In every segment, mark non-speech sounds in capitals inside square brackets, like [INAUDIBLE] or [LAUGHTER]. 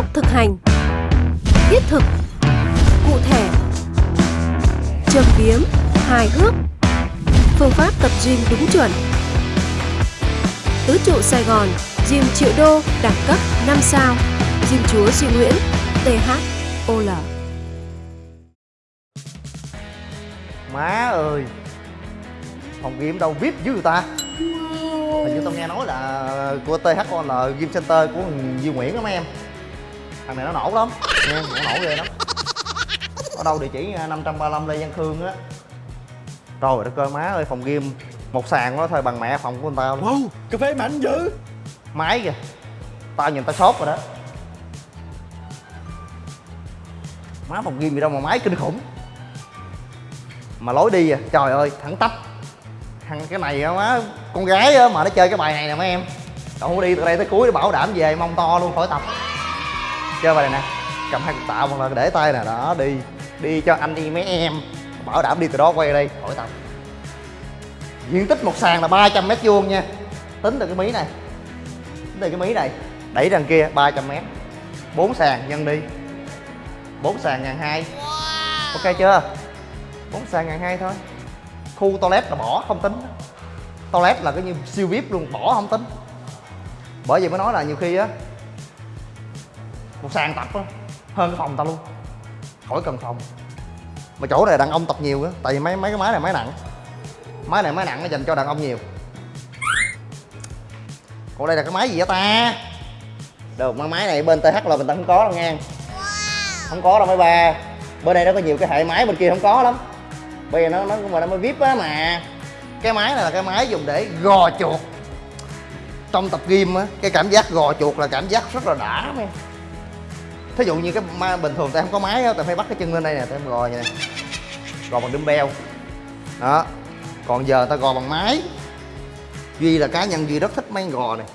tốc thực hành. Thiết thực Cụ thể Châm biếm Hài hước. Phương pháp tập gym đúng chuẩn. Tứ trụ Sài Gòn Gym triệu đô đẳng cấp 5 sao. Gym chúa Duy Nguyễn THOL Má ơi Phòng gym đâu VIP dữ người ta? Hình như tao nghe nói là của THOL Gym Center của Duy Nguyễn đó mấy em Thằng này nó nổ lắm. Nghe, nó nổ ghê lắm. Ở đâu địa chỉ 535 Lê Văn Khương á. Trời đất ơi má ơi phòng gym. Một sàn đó thôi bằng mẹ phòng của người ta luôn. Wow, cà phê mạnh dữ. Máy kìa. Tao nhìn tao sốt rồi đó. Má phòng gym gì đâu mà máy kinh khủng. Mà lối đi à, trời ơi thẳng tắp. Thằng cái này á má con gái á mà nó chơi cái bài này nè mấy em. Không đi từ đây tới cuối để bảo đảm về mông to luôn khỏi tập chơi bài này nè. Cầm hai cục tạ hoặc là để tay nè. Đó đi. Đi cho anh đi mấy em. Bảo đảm đi từ đó quay đây. Khỏi tập diện tích một sàn là 300 mét vuông nha. Tính từ cái mí này. Tính từ cái mí này. Đẩy đằng kia 300 mét. Bốn sàn nhân đi. Bốn sàn ngàn hai. Ok chưa? Bốn sàn ngàn hai thôi. Khu toilet là bỏ không tính. Toilet là cái như siêu vip luôn bỏ không tính. Bởi vì mới nói là nhiều khi á một sàn tập á, hơn cái phòng ta luôn. Khỏi cần phòng. Mà chỗ này đàn ông tập nhiều á, tại vì mấy mấy cái máy này máy nặng. Máy này máy nặng nó dành cho đàn ông nhiều. Còn đây là cái máy gì vậy ta? Được mà máy này bên th là mình ta không có đâu nha không có đâu mấy ba. Bên đây nó có nhiều cái hệ máy, bên kia không có lắm. Bây giờ nó nó mà nó mới vip á mà. Cái máy này là cái máy dùng để gò chuột. Trong tập gym á, cái cảm giác gò chuột là cảm giác rất là đã em thí dụ như cái ma, bình thường ta không có máy á ta phải bắt cái chân lên đây nè ta gò như này. Gò bằng dumbbell đó. Còn giờ ta gò bằng máy. Duy là cá nhân duy rất thích máy gò này.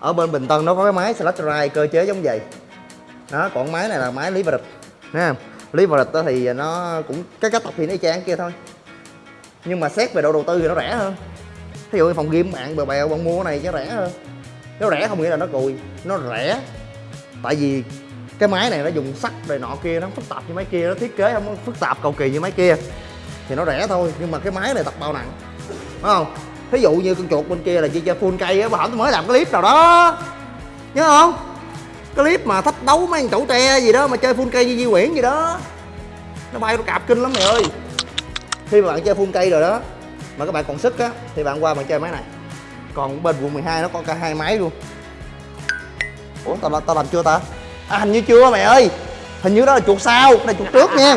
Ở bên bình tân nó có cái máy slash ride cơ chế giống vậy. Đó, còn máy này là máy lý và địch nha lý và lịch thì nó cũng, cái cách tập thì nó chán kia thôi. Nhưng mà xét về độ đầu tư thì nó rẻ hơn. Thí dụ như phòng game bạn bèo bèo bạn mua cái này chứ rẻ hơn. Nó rẻ không nghĩa là nó cùi, nó rẻ. Tại vì cái máy này nó dùng sắt rồi nọ kia, nó phức tạp như máy kia, nó thiết kế không phức tạp, cầu kỳ như máy kia. Thì nó rẻ thôi, nhưng mà cái máy này tập bao nặng. Đúng không? Thí dụ như con chuột bên kia là chỉ chơi full cây á bà tôi mới làm cái clip nào đó. Nhớ không? Cái clip mà thách đấu mấy thằng chủ tre gì đó mà chơi full cây như Di Nguyễn gì đó. Nó bay nó cạp kinh lắm mày ơi. Khi mà bạn chơi full cây rồi đó, mà các bạn còn sức á, thì bạn qua bạn chơi máy này. Còn bên quận 12 nó có cả hai máy luôn. Ủa, tao tao làm chưa ta? À hình như chưa mày ơi. Hình như đó là chuột sau cái này chuột trước nha.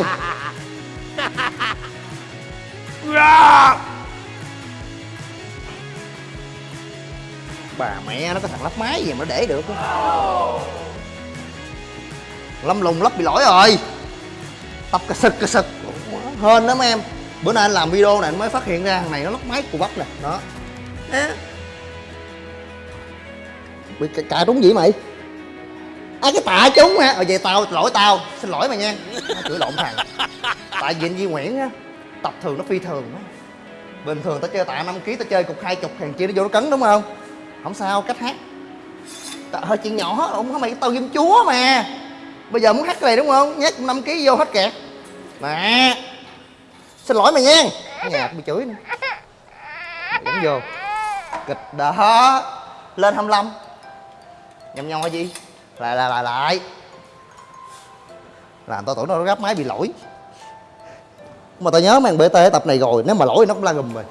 Bà mẹ nó có thằng lắp máy gì mà nó để được lâm lùng lắp bị lỗi rồi. Tập cà sực cà sực. Hên lắm em. Bữa nay anh làm video này anh mới phát hiện ra thằng này nó lắp máy của bắp nè. Đó. Bị cà trúng gì mày? À cái tạ chúng ha ờ vậy tao lỗi tao. Xin lỗi mày nha. Nó chửi lộn thằng. Tại vì anh Duy Nguyễn á tập thường nó phi thường á. Bình thường tao chơi tạ 5 kg tao chơi cục hai chục hàng chia nó vô nó cấn đúng không? Không sao cách hát. Tạ hơi chuyện nhỏ không có mày tao ghim chúa mà. Bây giờ muốn hát cái này đúng không? Nhét 5 kg vô hết kẹt. Mà, xin lỗi mày nha. Nhạc bị chửi nữa. Vẫn vô. Kịch đó lên 25 nhầm nho gì? Lại lại lại lại. Làm tao tưởng nó gấp máy bị lỗi. Mà tao nhớ mang bt tập này rồi, nếu mà lỗi nó cũng la gùm rồi.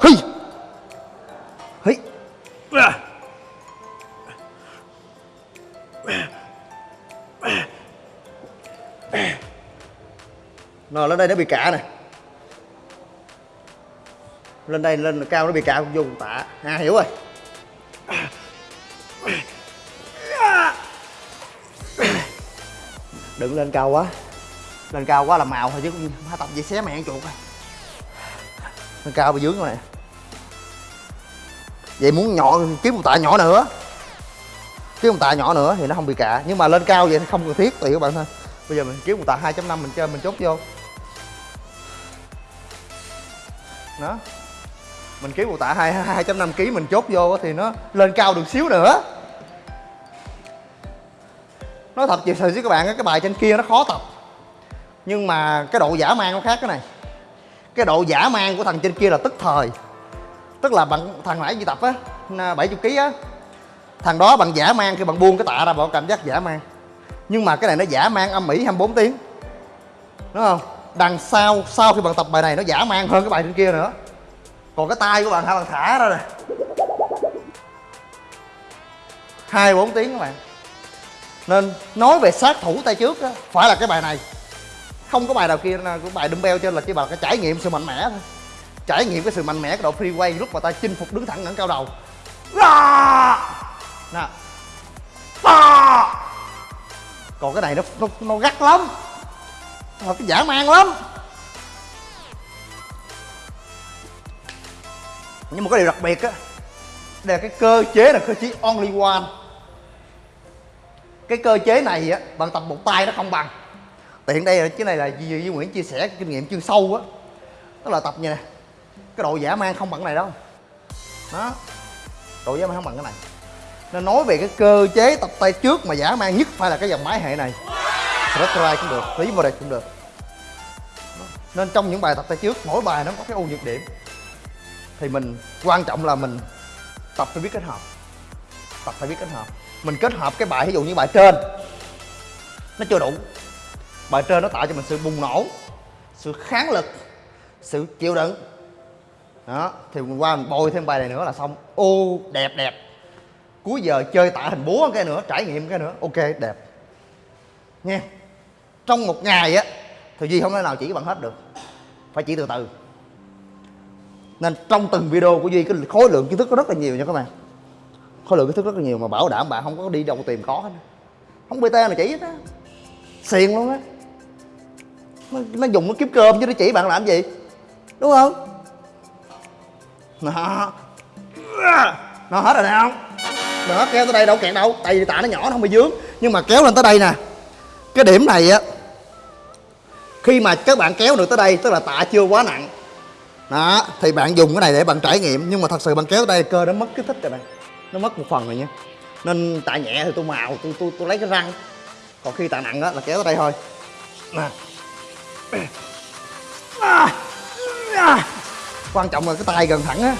Hi. Hi. Nó lên đây nó bị cả nè. Lên đây, lên cao nó bị cả vô tạ. À hiểu rồi. Đừng lên cao quá. Lên cao quá là màu thôi chứ không tập gì xé mẹ ăn chuột rồi lên cao bị dướng rồi nè vậy muốn nhỏ kiếm một tạ nhỏ nữa. Kiếm một tạ nhỏ nữa thì nó không bị cạ. Nhưng mà lên cao vậy thì không cần thiết tùy các bạn thôi. Bây giờ mình kiếm một tạ 2.5 mình chơi mình chốt vô. Đó. Mình kiếm một tạ hai hai trăm năm kg mình chốt vô thì nó lên cao được xíu nữa nói thật chị sự với các bạn cái bài trên kia nó khó tập. Nhưng mà cái độ giả mang nó khác cái này. Cái độ giả mang của thằng trên kia là tức thời. Tức là bạn, thằng nãy đi tập á 70 kg á, thằng đó bằng giả mang khi bạn buông cái tạ ra bạn cảm giác giả mang nhưng mà cái này nó giả mang âm mỹ 24 tiếng. Đúng không? Đằng sau sau khi bạn tập bài này nó giả mang hơn cái bài trên kia nữa. Còn cái tay của bạn hả? Bạn thả ra nè. hai bốn tiếng các bạn nên nói về sát thủ tay trước á phải là cái bài này. Không có bài nào kia của bài dumbbell trên là chỉ bằng cái trải nghiệm sự mạnh mẽ thôi. Trải nghiệm cái sự mạnh mẽ cái độ freeway lúc mà ta chinh phục đứng thẳng ngẩng cao đầu. Nè. Còn cái này nó nó, nó gắt lắm. Nó cái giả man lắm. Nhưng mà có điều đặc biệt á đây là cái cơ chế là cơ chế only one cái cơ chế này á bạn tập một tay nó không bằng. Tiện đây là cái này là Duy, Nguyễn chia sẻ kinh nghiệm chuyên sâu á. Đó là tập như này, cái độ giả mang không bằng cái này đâu. Đó độ giả mang không bằng cái này. Nên nói về cái cơ chế tập tay trước mà giả mang nhất phải là cái dòng máy hệ này. Stretch cũng được, lý vô đây cũng được. Nên trong những bài tập tay trước mỗi bài nó có cái ưu nhược điểm. Thì mình quan trọng là mình tập phải biết kết hợp. Tập phải biết kết hợp mình kết hợp cái bài ví dụ như bài trên, nó chưa đủ. Bài trên nó tạo cho mình sự bùng nổ, sự kháng lực, sự chịu đựng. Đó, thì mình qua mình bôi thêm bài này nữa là xong. Ô, đẹp đẹp. Cuối giờ chơi tạ hình búa cái nữa, trải nghiệm cái nữa. Ok, đẹp. Nha. Trong một ngày á, thì duy không thể nào chỉ bạn hết được. Phải chỉ từ từ. Nên trong từng video của duy, cái khối lượng kiến thức có rất là nhiều nha các bạn khối lượng kiến thức rất là nhiều mà bảo đảm bạn không có đi đâu tìm có hết. Không bt nào chỉ hết á. Xiền luôn á. Nó, nó dùng nó kiếm cơm chứ nó chỉ bạn làm gì? Đúng không? Nó nó hết rồi nè không? Nó kéo tới đây đâu kẹt đâu. Tại vì tạ nó nhỏ nó không bị dướng. Nhưng mà kéo lên tới đây nè. Cái điểm này á khi mà các bạn kéo được tới đây tức là tạ chưa quá nặng đó thì bạn dùng cái này để bạn trải nghiệm. Nhưng mà thật sự bạn kéo tới đây cơ nó mất kích thích rồi bạn nó mất một phần rồi nha. Nên tạ nhẹ thì tôi màu tôi tôi tôi lấy cái răng. Còn khi tạ nặng á, là kéo tới đây thôi. Nè. Quan trọng là cái tay gần thẳng á.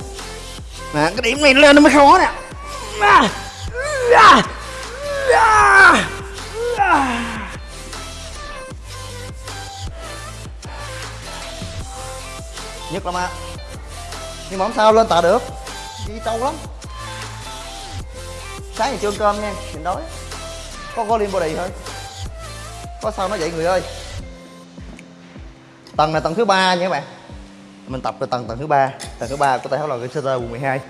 Nè, cái điểm này lên nó mới khó nè. Nhất lắm á. Nhưng mà không sao, lên tạ được. Đi trâu lắm sáng thì chưa ăn cơm nha mình đói. Có có liên body thôi. Có sao nó vậy người ơi? Tầng này tầng thứ ba nha các bạn. Mình tập về tầng tầng thứ ba. Tầng thứ ba của tay là Center quận 12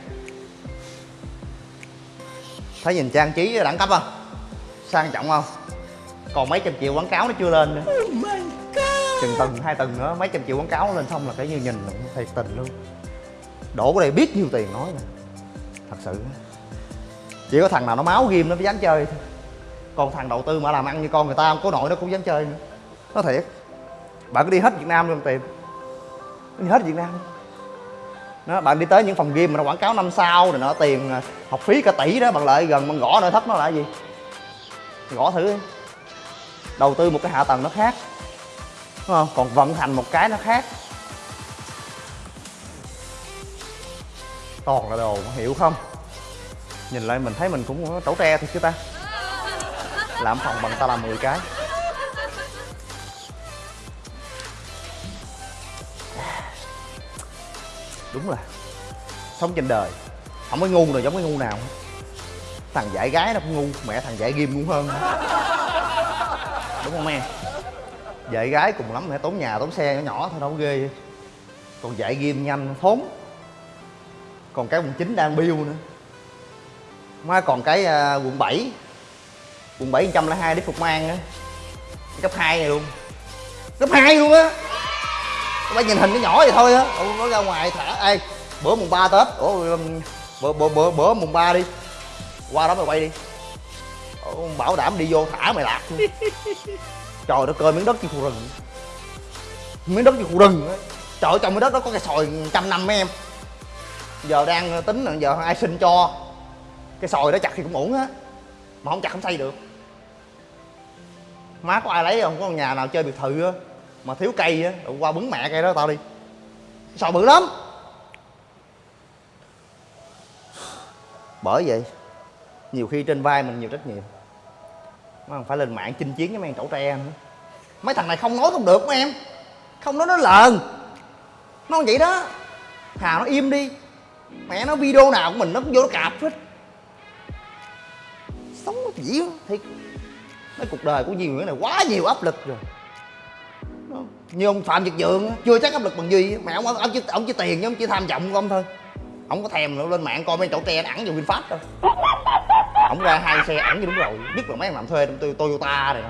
thấy nhìn trang trí đẳng cấp không? Sang trọng không? Còn mấy trăm triệu quảng cáo nó chưa lên nữa. Chừng tầng hai tầng nữa mấy trăm triệu quảng cáo lên xong là cái như nhìn là thiệt tình luôn. Đổ cái đây biết nhiêu tiền nói nè. Thật sự chỉ có thằng nào nó máu ghim nó mới dám chơi thôi. Còn thằng đầu tư mà làm ăn như con người ta không có nội nó cũng dám chơi nữa. Nó thiệt. Bạn cứ đi hết việt nam luôn tìm đi hết việt nam nó bạn đi tới những phòng game mà nó quảng cáo năm sao rồi nó tiền à, học phí cả tỷ đó bạn lợi gần bạn gõ nội thất nó là gì? Gõ thử. Đi đầu tư một cái hạ tầng nó khác. Đúng không? Còn vận hành một cái nó khác. Toàn là đồ hiểu không? Nhìn lại mình thấy mình cũng trẩu tre thôi chứ ta? Làm phòng bằng ta làm 10 cái. Đúng là sống trên đời, không có ngu nào giống cái ngu nào. Thằng dạy gái nó cũng ngu, mẹ thằng dạy ghim ngu hơn. Đúng không em? Dạy gái cùng lắm, mẹ tốn nhà, tốn xe, nhỏ nhỏ thôi, đâu có ghê. Còn dạy ghim nhanh, thốn. Còn cái quần chính đang biêu nữa má còn cái uh, quận 7 quận 7 102 đi Phục Mang á cấp 2 này luôn. Cấp 2 luôn á. Phải nhìn hình nó nhỏ vậy thôi á. Nó ra ngoài thả. Ê bữa mùng 3 tết. Ủa bữa bữa bữa, bữa mùng 3 đi. Qua đó mày quay đi. Ủa, bảo đảm đi vô thả mày lạc luôn. [LAUGHS] Trời đất ơi miếng đất như khu rừng. Miếng đất như khu rừng á. Trời trong miếng đất đó có cây sòi trăm năm mấy em. Giờ đang tính là giờ ai sinh cho cái sòi đó chặt thì cũng ổn á. Mà không chặt không xây được. Má có ai lấy không? Có nhà nào chơi biệt thự á, mà thiếu cây á qua bứng mẹ cây đó tao đi. Sò bự lắm. Bởi vậy, nhiều khi trên vai mình nhiều trách nhiệm. Mà phải lên mạng chinh chiến với mấy thằng chẩu tre nữa mấy thằng này không nói không được, mấy em. Không nói nó lờn. Nó vậy đó. Hà nó im đi. Mẹ nó video nào của mình nó cũng vô nó cạp hết sống nó chỉ thiệt. Cái cuộc đời của Duy Nguyễn này quá nhiều áp lực rồi. Đó. như ông Phạm Việt Dượng chưa chắc áp lực bằng Duy mẹ ông ông chỉ ông chỉ tiền chứ ông chỉ tham vọng của ông thôi. Ông có thèm nữa lên mạng coi mấy chỗ tre ẩn vô VinFast đâu. Ông ra hai xe ẩn như đúng rồi. Nhất là mấy em làm thuê trong Toyota này đó.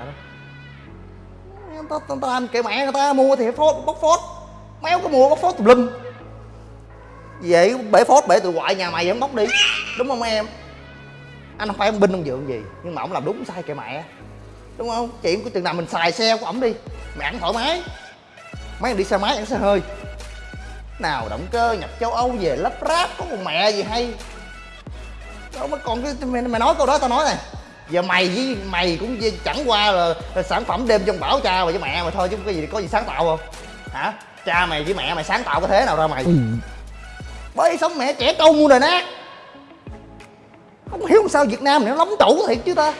Ta, ta, ta, kệ mẹ người ta mua thì phốt bóc phốt méo có mua bóc phốt tùm lum. Vậy bể phốt bể tụi ngoại nhà mày vẫn bóc đi. Đúng không em? Anh không phải ông binh ông dượng gì nhưng mà ông làm đúng sai kệ mẹ. Đúng không? Chuyện của chừng nào mình xài xe của ổng đi mẹ ăn thoải mái. Mấy thằng đi xe máy ăn xe hơi. Nào động cơ nhập châu âu về lắp ráp có một mẹ gì hay. Đâu mà còn cái mày, mày nói câu đó tao nói này. Giờ mày với mày cũng chẳng qua là, là sản phẩm đêm trong bảo cha và với mẹ mày thôi chứ có gì có gì sáng tạo không? Hả? Cha mày với mẹ mày sáng tạo cái thế nào ra mày? Bởi sống mẹ trẻ trâu muôn đời nát không hiểu sao việt nam này nó lóng tủ thiệt chứ ta.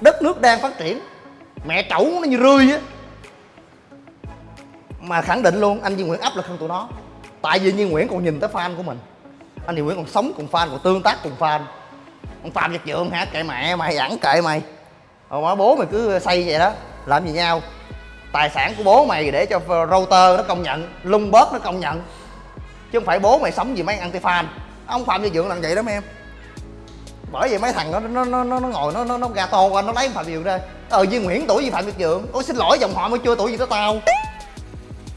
Đất nước đang phát triển, mẹ trẩu nó như rươi á. Mà khẳng định luôn, anh Duy Nguyễn áp lực hơn tụi nó. Tại vì Duy Nguyễn còn nhìn tới fan của mình. Anh Duy Nguyễn còn sống cùng fan, còn tương tác cùng fan. Ông Phạm Nhật Dượng hả? Kệ mẹ, mày ẵn kệ mày. Rồi bố mày cứ xây vậy đó, làm gì nhau? Tài sản của bố mày để cho router nó công nhận lung bớt nó công nhận. Chứ không phải bố mày sống vì mấy anti fan ông Phạm Nhật Dượng làm vậy đó mấy em bởi vậy mấy thằng nó nó nó nó, nó ngồi nó nó nó gà to qua nó lấy phạm việt dượng ra. Ờ duy nguyễn tuổi gì phạm việt dượng? Ôi xin lỗi dòng họ mới chưa tuổi gì tới tao.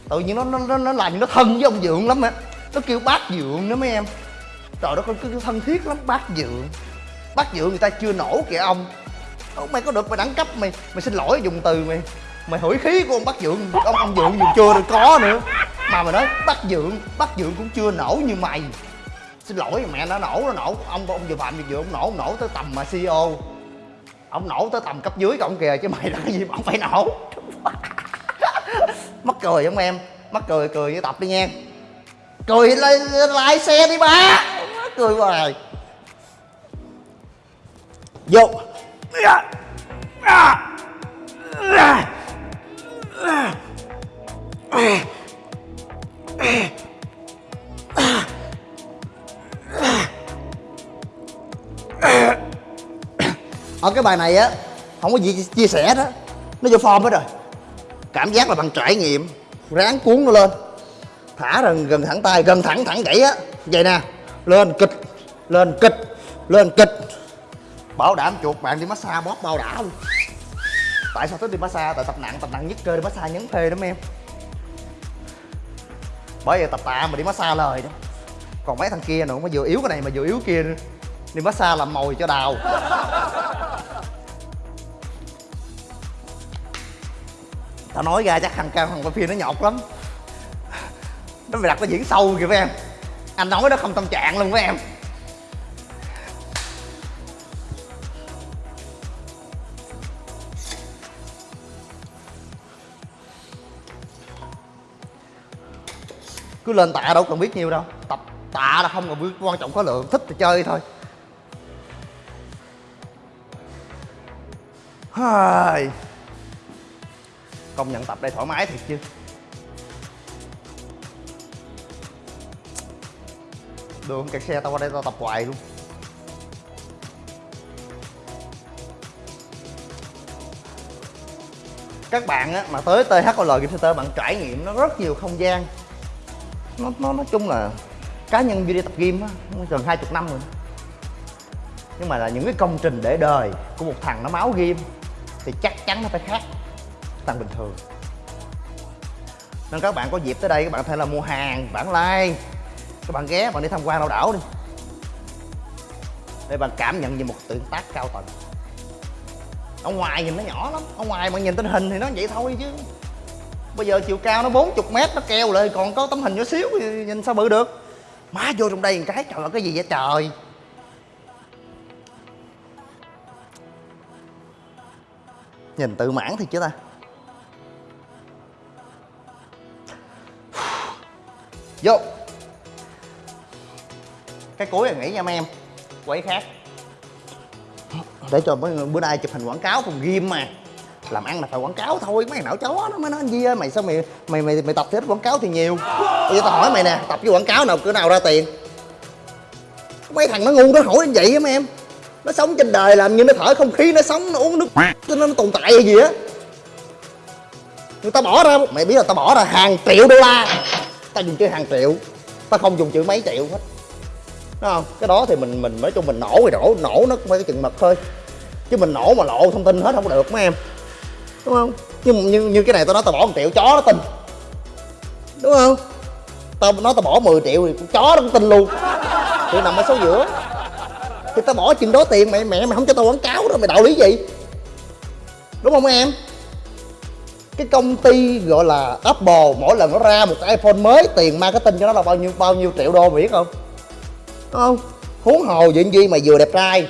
Tự nhiên nó nó nó, nó làm như nó thân với ông dượng lắm á. Nó kêu bác dượng nữa mấy em. Trời đất ơi cứ thân thiết lắm bác dượng. Bác dượng người ta chưa nổ kìa ông. Ông mày có được mày đẳng cấp mày mày xin lỗi dùng từ mày. Mày hủy khí của ông bác dượng. Ông ông dượng dù chưa được có nữa. Mà mày nói bác dượng bác dượng cũng chưa nổ như mày xin lỗi, mẹ nó nổ nó nổ, ông ông vừa phạm vừa ông nổ ông nổ tới tầm mà ceo ông nổ tới tầm cấp dưới của ông kìa, chứ mày là cái gì mà ông phải nổ. [LAUGHS] Mắc cười không em? Mắc cười cười với tập đi nha cười lại lại xe đi ba mắc cười hoài. Vô. Ở cái bài này á, không có gì chia sẻ đó nó vô form hết rồi. Cảm giác là bằng trải nghiệm. Ráng cuốn nó lên. Thả gần gần thẳng tay, gần thẳng thẳng gãy á. Vậy nè, lên, kịch. Lên kịch. Lên, kịch. Bảo đảm chuột bạn đi massage, bóp bao đã luôn. Tại sao thích đi massage? Tại tập nặng tập nặng nhất cơ đi massage nhấn phê lắm em. Bởi vậy tập tạ mà đi massage lời đó. Còn mấy thằng kia nữa mà vừa yếu cái này mà vừa yếu kia nữa đi massage làm mồi cho đào. Tao nói ra chắc thằng cao thằng phim nó nhột lắm. Nó phải đặt nó diễn sâu kìa với em. Anh nói nó không tâm trạng luôn với em. Cứ lên tạ đâu cần biết nhiều đâu. Tập tạ là không cần biết quan trọng có lượng. Thích thì chơi thôi. Công nhận tập đây thoải mái thiệt chứ. Đường kẹt xe tao qua đây tao tập hoài luôn. Các bạn á, mà tới THOL Game Center bạn trải nghiệm nó rất nhiều không gian. Nó nó nói chung là cá nhân video tập game á gần 20 năm rồi. Nhưng mà là những cái công trình để đời của một thằng nó máu game thì chắc chắn nó phải khác. Tăng bình thường. Nên các bạn có dịp tới đây, các bạn có thể là mua hàng bản like, các bạn ghé bạn đi tham quan lao đảo đi. Để bạn cảm nhận về một tượng tác cao tầng. Ở ngoài nhìn nó nhỏ lắm, ở ngoài bạn nhìn tình hình thì nó vậy thôi chứ. Bây giờ chiều cao nó 40 mét, nó keo lại, còn có tấm hình nhỏ xíu thì nhìn sao bự được. Má vô trong đây một cái, trời ơi, cái gì vậy trời? Nhìn tự mãn thì chứ ta. Vô. Cái cuối là nghĩ nha mấy em. Quay khác. Để cho mấy bữa nay chụp hình quảng cáo cùng ghim mà. Làm ăn là phải quảng cáo thôi, mấy não chó nó mới nói anh Di ơi, mày sao mày mày mày mày tập thì ít quảng cáo thì nhiều. Bây giờ tao hỏi mày nè, tập với quảng cáo nào cửa nào ra tiền? Mấy thằng nó ngu nó hỏi như vậy á mấy em nó sống trên đời làm như nó thở không khí nó sống nó uống nước cho nó, nó tồn tại hay gì á? Người ta bỏ ra mày biết là tao bỏ ra hàng triệu đô la. Tao dùng chữ hàng triệu tao không dùng chữ mấy triệu hết. Đúng không? Cái đó thì mình mình nói chung mình nổ thì nổ nổ nó cũng phải cái chừng mực thôi. Chứ mình nổ mà lộ thông tin hết không có được mấy em. Đúng không? Nhưng như, như cái này tao nói tao bỏ một triệu chó nó tin. Đúng không? Tao nói tao bỏ 10 triệu thì chó nó cũng tin luôn. Thì nằm ở số giữa thì tao bỏ chừng đó tiền, mẹ mẹ mày không cho tao quảng cáo đó, mày đạo lý gì? Đúng không em? Cái công ty gọi là Apple mỗi lần nó ra một cái iPhone mới, tiền marketing cho nó là bao nhiêu bao nhiêu triệu đô mày biết không? Đúng không? Huống hồ chuyện gì mà vừa đẹp trai,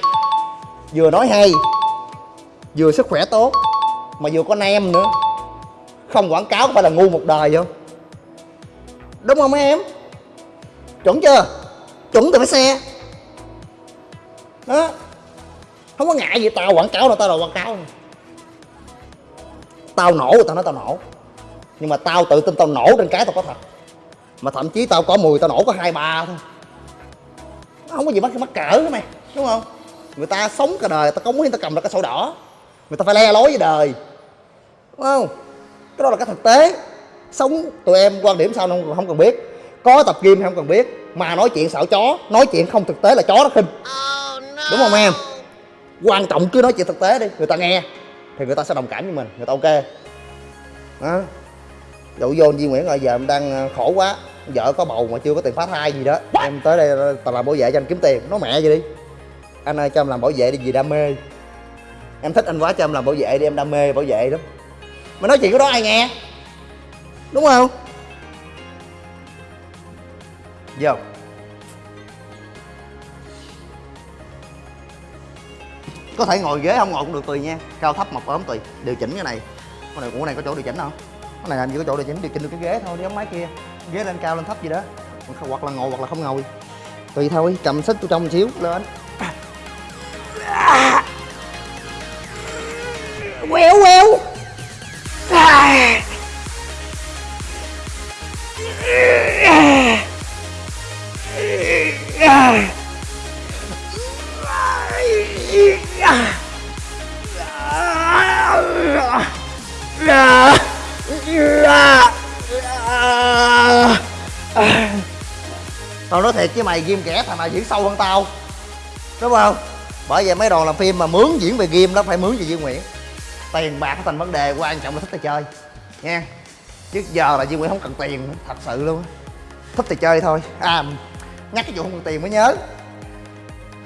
vừa nói hay, vừa sức khỏe tốt, mà vừa có nem nữa. Không quảng cáo phải là ngu một đời không? Đúng không em? Chuẩn chưa? Chuẩn từ cái xe đó không có ngại gì, tao quảng cáo đâu tao là quảng cáo tao nổ, tao nói tao nổ. Nhưng mà tao tự tin tao nổ trên cái tao có thật. Mà thậm chí tao có 10 tao nổ có hai, ba thôi. Không có gì mắc mắc cỡ hết mày, đúng không? Người ta sống cả đời tao cống hiến tao cầm ra cái sổ đỏ. Người ta phải le lối với đời. Đúng không? Cái đó là cái thực tế. Sống, tụi em quan điểm sao không không cần biết. Có tập gym không cần biết. Mà nói chuyện xạo chó, nói chuyện không thực tế là chó nó khinh. Ờ đúng không em? Quan trọng cứ nói chuyện thực tế đi, người ta nghe, thì người ta sẽ đồng cảm với mình, người ta ok. Đó dụ vô Duy Nguyễn rồi giờ em đang ờ, khổ quá, vợ có bầu mà chưa có tiền phá thai gì đó. Em tới đây ờ, tao làm bảo vệ cho anh kiếm tiền, nói mẹ gì đi. Anh ơi, cho em làm bảo vệ đi vì đam mê. Em thích anh quá, cho em làm bảo vệ đi, em đam mê bảo vệ lắm. Mà nói chuyện cái đó ai nghe? Đúng không? Vô. Có thể ngồi ghế không? Ngồi cũng được tùy nha. Cao thấp mập ốm tùy. Điều chỉnh cái này. Cái này của này có chỗ điều chỉnh không? Cái này làm gì có chỗ điều chỉnh? Điều chỉnh được cái ghế thôi, đi ống máy kia. Ghế lên cao lên thấp gì đó. Hoặc là ngồi, hoặc là không ngồi. Tùy thôi, cầm xích tôi trong một xíu, lên. Quẹo quẹo. Thiệt với mày ghim kẻ thằng nào diễn sâu hơn tao. Đúng không? Bởi vậy mấy đoàn làm phim mà mướn diễn về game đó phải mướn về Duy Nguyễn. Tiền bạc thành vấn đề, quan trọng là thích thì chơi. Nha. Chứ giờ là Duy Nguyễn không cần tiền, thật sự luôn thích thì chơi thôi. À nhắc cái vụ không cần tiền mới nhớ.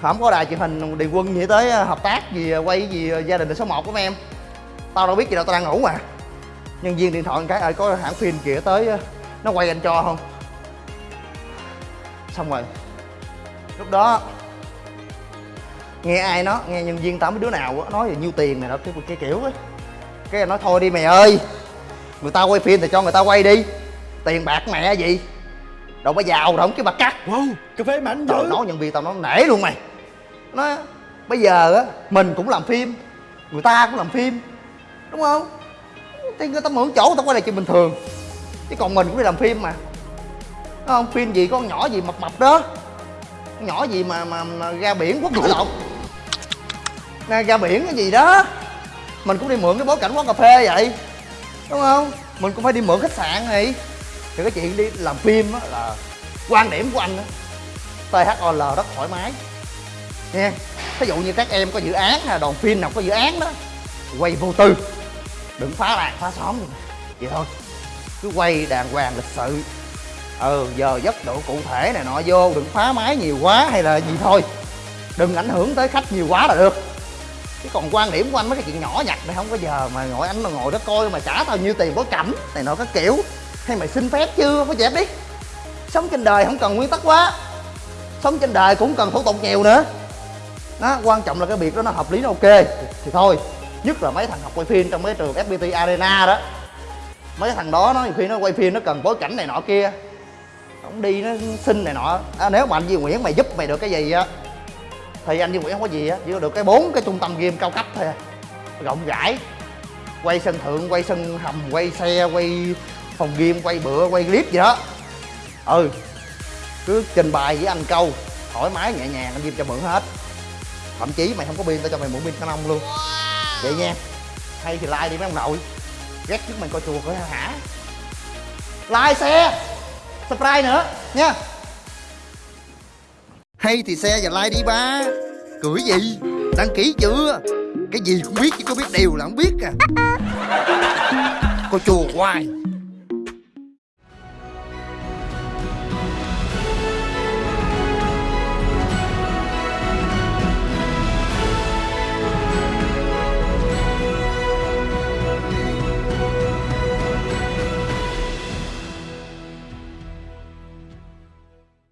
Không có đài truyền hình điền quân gì tới ờ, hợp tác gì ờ, quay gì ờ, gia đình số 1 của em. Tao đâu biết gì đâu, tao đang ngủ mà. Nhân viên điện thoại cái, ơi, có hãng phim kìa tới nó quay anh cho không? Xong rồi. Lúc đó nghe ai nó nghe nhân viên tao mấy đứa nào á nói là nhiêu tiền này đó cái, cái kiểu á. Cái nói thôi đi mày ơi người ta quay phim thì cho người ta quay đi. Tiền bạc mẹ gì? Đâu có giàu đâu cái bạc cắt. Wow cà phê mạnh tao dữ nói nhân viên tao nó nể luôn mày. Nó bây giờ á mình cũng làm phim người ta cũng làm phim đúng không? Thì người ta mượn chỗ người ta quay lại chuyện bình thường. Chứ còn mình cũng đi làm phim mà đúng không? Phim gì con nhỏ gì mập mập đó. Con nhỏ gì mà mà, mà ra biển quốc lộ. Lộn ra, ra biển cái gì đó. Mình cũng đi mượn cái bối cảnh quán cà phê vậy đúng không? Mình cũng phải đi mượn khách sạn này. Thì cái chuyện đi làm phim á là quan điểm của anh á THOL rất thoải mái. Nha ví dụ như các em có dự án hay là đoàn phim nào có dự án đó quay vô tư. Đừng phá làng phá xóm. Vậy thôi. Cứ quay đàng hoàng lịch sự ừ giờ giấc độ cụ thể này nọ vô, đừng phá máy nhiều quá hay là gì thôi. Đừng ảnh hưởng tới khách nhiều quá là được. Chứ còn quan điểm của anh mấy cái chuyện nhỏ nhặt này không có giờ mà ngồi anh mà ngồi đó coi mà trả tao nhiêu tiền bối cảnh này nọ các kiểu. Hay mày xin phép chưa có dẹp đi. Sống trên đời không cần nguyên tắc quá. Sống trên đời cũng cần thủ tục nhiều nữa. Đó, quan trọng là cái việc đó nó hợp lý, nó ok. Thì thôi, nhất là mấy thằng học quay phim trong mấy trường fpt arena đó. Mấy thằng đó nó nhiều khi nó quay phim nó cần bối cảnh này nọ kia không đi nó xin này nọ. À, nếu mà anh Duy Nguyễn mày giúp mày được cái gì á thì anh Duy Nguyễn không có gì á chỉ có được cái bốn cái trung tâm game cao cấp thôi à. rộng rãi quay sân thượng quay sân hầm quay xe quay phòng game quay bựa quay clip gì đó. Ừ cứ trình bày với anh câu thoải mái nhẹ nhàng anh Diêm cho mượn hết. Thậm chí mày không có pin tao cho mày mượn pin Canon luôn. Vậy nha hay thì like đi mấy ông nội. Ghét trước mày coi chùa coi hả? Like xe subscribe nữa nha. Hay thì xe và like đi ba. Cười gì? Đăng ký chưa? Cái gì cũng biết chứ có biết điều là không biết à. Coi chùa hoài